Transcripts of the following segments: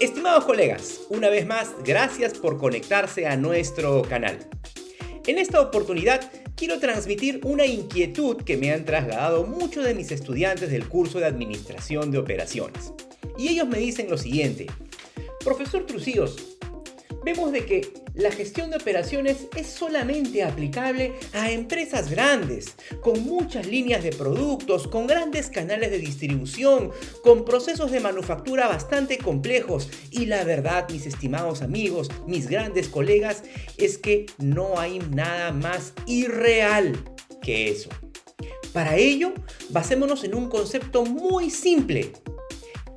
Estimados colegas, una vez más, gracias por conectarse a nuestro canal. En esta oportunidad quiero transmitir una inquietud que me han trasladado muchos de mis estudiantes del curso de Administración de Operaciones. Y ellos me dicen lo siguiente, Profesor Trucíos, vemos de que la gestión de operaciones es solamente aplicable a empresas grandes, con muchas líneas de productos, con grandes canales de distribución, con procesos de manufactura bastante complejos. Y la verdad, mis estimados amigos, mis grandes colegas, es que no hay nada más irreal que eso. Para ello, basémonos en un concepto muy simple.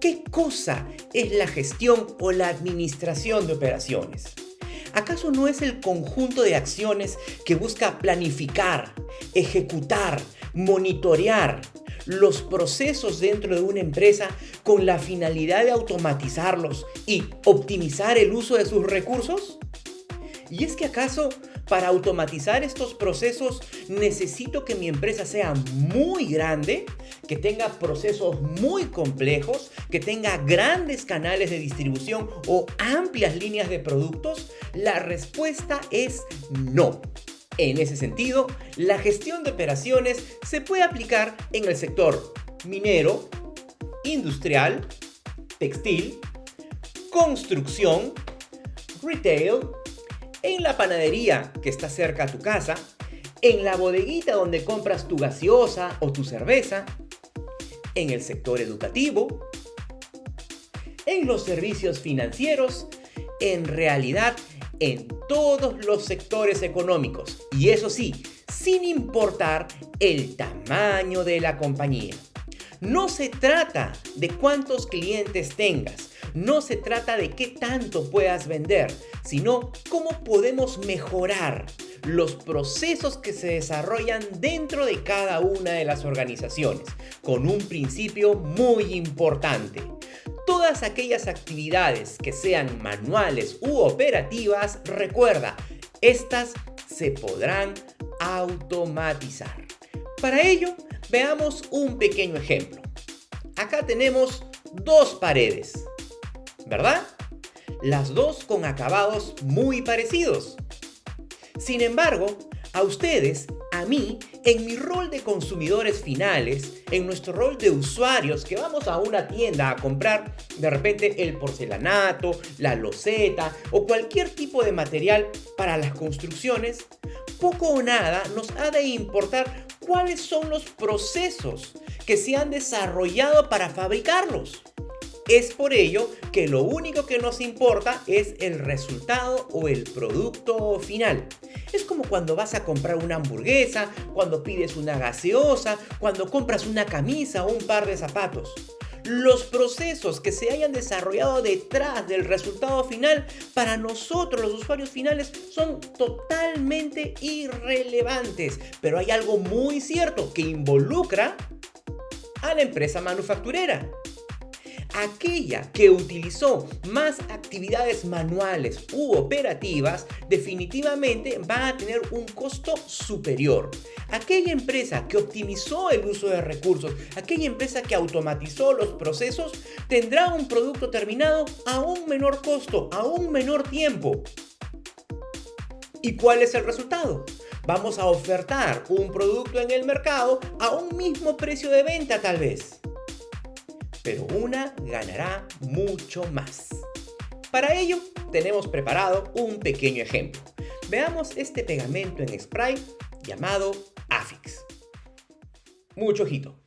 ¿Qué cosa es la gestión o la administración de operaciones? ¿Acaso no es el conjunto de acciones que busca planificar, ejecutar, monitorear los procesos dentro de una empresa con la finalidad de automatizarlos y optimizar el uso de sus recursos? ¿Y es que acaso para automatizar estos procesos necesito que mi empresa sea muy grande, que tenga procesos muy complejos, que tenga grandes canales de distribución o amplias líneas de productos? La respuesta es no. En ese sentido, la gestión de operaciones se puede aplicar en el sector minero, industrial, textil, construcción, retail, en la panadería que está cerca a tu casa, en la bodeguita donde compras tu gaseosa o tu cerveza, en el sector educativo, en los servicios financieros, en realidad en todos los sectores económicos. Y eso sí, sin importar el tamaño de la compañía. No se trata de cuántos clientes tengas, no se trata de qué tanto puedas vender, sino cómo podemos mejorar los procesos que se desarrollan dentro de cada una de las organizaciones, con un principio muy importante. Todas aquellas actividades que sean manuales u operativas, recuerda, estas se podrán automatizar. Para ello, veamos un pequeño ejemplo. Acá tenemos dos paredes, ¿verdad? Las dos con acabados muy parecidos. Sin embargo, a ustedes, a mí, en mi rol de consumidores finales, en nuestro rol de usuarios que vamos a una tienda a comprar de repente el porcelanato, la loseta o cualquier tipo de material para las construcciones, poco o nada nos ha de importar cuáles son los procesos que se han desarrollado para fabricarlos. Es por ello que lo único que nos importa es el resultado o el producto final. Es como cuando vas a comprar una hamburguesa, cuando pides una gaseosa, cuando compras una camisa o un par de zapatos. Los procesos que se hayan desarrollado detrás del resultado final para nosotros los usuarios finales son totalmente irrelevantes. Pero hay algo muy cierto que involucra a la empresa manufacturera aquella que utilizó más actividades manuales u operativas definitivamente va a tener un costo superior. Aquella empresa que optimizó el uso de recursos, aquella empresa que automatizó los procesos, tendrá un producto terminado a un menor costo, a un menor tiempo. ¿Y cuál es el resultado? Vamos a ofertar un producto en el mercado a un mismo precio de venta tal vez pero una ganará mucho más. Para ello, tenemos preparado un pequeño ejemplo. Veamos este pegamento en spray llamado Afix. Mucho ojito.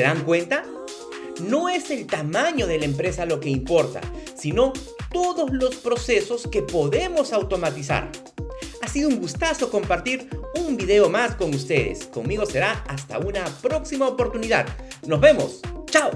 Dan cuenta? No es el tamaño de la empresa lo que importa, sino todos los procesos que podemos automatizar. Ha sido un gustazo compartir un video más con ustedes. Conmigo será hasta una próxima oportunidad. Nos vemos. ¡Chao!